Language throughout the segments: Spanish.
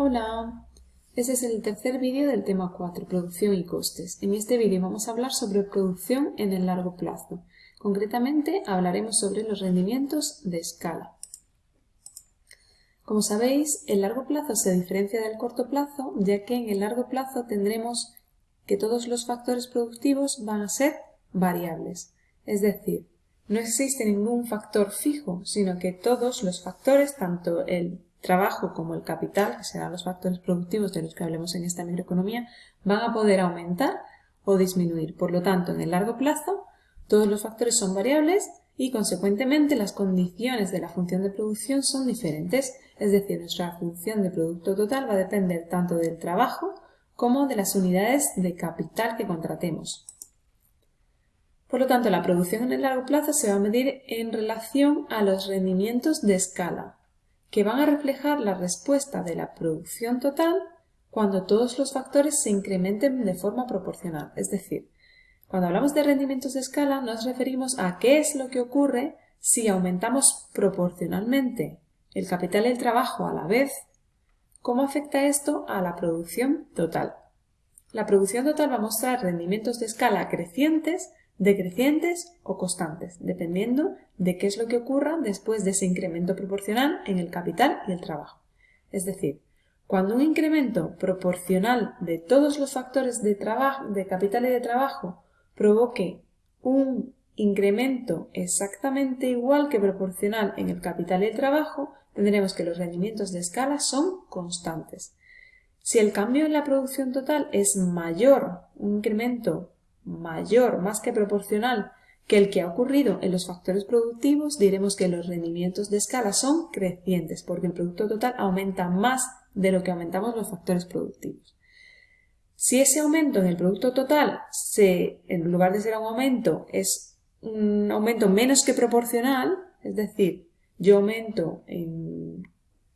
Hola, este es el tercer vídeo del tema 4, producción y costes. En este vídeo vamos a hablar sobre producción en el largo plazo. Concretamente hablaremos sobre los rendimientos de escala. Como sabéis, el largo plazo se diferencia del corto plazo, ya que en el largo plazo tendremos que todos los factores productivos van a ser variables. Es decir, no existe ningún factor fijo, sino que todos los factores, tanto el trabajo como el capital, que serán los factores productivos de los que hablemos en esta microeconomía, van a poder aumentar o disminuir. Por lo tanto, en el largo plazo, todos los factores son variables y, consecuentemente, las condiciones de la función de producción son diferentes. Es decir, nuestra función de producto total va a depender tanto del trabajo como de las unidades de capital que contratemos. Por lo tanto, la producción en el largo plazo se va a medir en relación a los rendimientos de escala, que van a reflejar la respuesta de la producción total cuando todos los factores se incrementen de forma proporcional. Es decir, cuando hablamos de rendimientos de escala nos referimos a qué es lo que ocurre si aumentamos proporcionalmente el capital y el trabajo a la vez. ¿Cómo afecta esto a la producción total? La producción total va a mostrar rendimientos de escala crecientes decrecientes o constantes, dependiendo de qué es lo que ocurra después de ese incremento proporcional en el capital y el trabajo. Es decir, cuando un incremento proporcional de todos los factores de, trabajo, de capital y de trabajo provoque un incremento exactamente igual que proporcional en el capital y el trabajo, tendremos que los rendimientos de escala son constantes. Si el cambio en la producción total es mayor, un incremento mayor, más que proporcional, que el que ha ocurrido en los factores productivos, diremos que los rendimientos de escala son crecientes, porque el producto total aumenta más de lo que aumentamos los factores productivos. Si ese aumento en el producto total, en lugar de ser un aumento, es un aumento menos que proporcional, es decir, yo aumento en,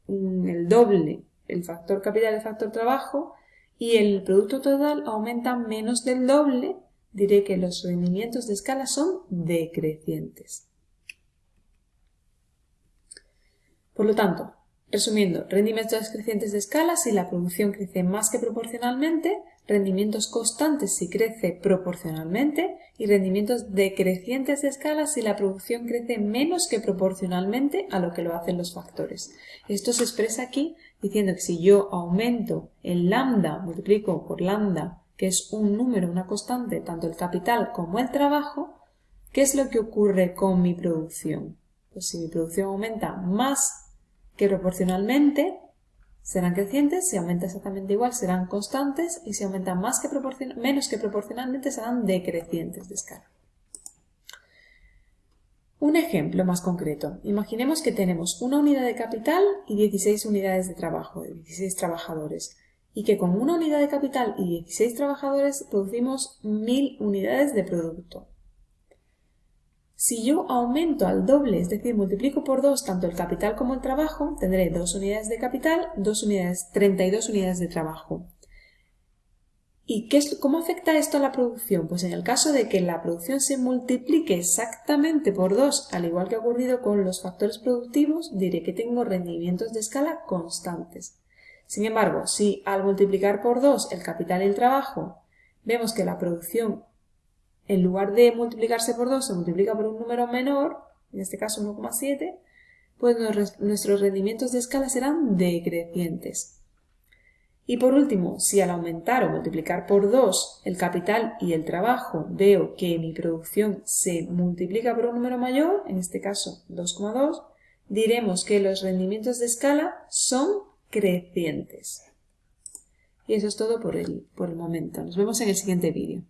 en el doble el factor capital y el factor trabajo, y el producto total aumenta menos del doble, diré que los rendimientos de escala son decrecientes. Por lo tanto, resumiendo, rendimientos crecientes de escala si la producción crece más que proporcionalmente, rendimientos constantes si crece proporcionalmente y rendimientos decrecientes de escala si la producción crece menos que proporcionalmente a lo que lo hacen los factores. Esto se expresa aquí diciendo que si yo aumento el lambda, multiplico por lambda que es un número, una constante, tanto el capital como el trabajo, ¿qué es lo que ocurre con mi producción? Pues si mi producción aumenta más que proporcionalmente, serán crecientes, si aumenta exactamente igual serán constantes y si aumentan más que menos que proporcionalmente serán decrecientes de escala. Un ejemplo más concreto. Imaginemos que tenemos una unidad de capital y 16 unidades de trabajo, de 16 trabajadores y que con una unidad de capital y 16 trabajadores producimos 1000 unidades de producto. Si yo aumento al doble, es decir, multiplico por 2 tanto el capital como el trabajo, tendré 2 unidades de capital, 2 unidades, 32 unidades de trabajo. ¿Y qué es, cómo afecta esto a la producción? Pues en el caso de que la producción se multiplique exactamente por 2, al igual que ha ocurrido con los factores productivos, diré que tengo rendimientos de escala constantes. Sin embargo, si al multiplicar por 2 el capital y el trabajo vemos que la producción, en lugar de multiplicarse por 2, se multiplica por un número menor, en este caso 1,7, pues nuestros rendimientos de escala serán decrecientes. Y por último, si al aumentar o multiplicar por 2 el capital y el trabajo veo que mi producción se multiplica por un número mayor, en este caso 2,2, diremos que los rendimientos de escala son crecientes. Y eso es todo por el, por el momento. Nos vemos en el siguiente vídeo.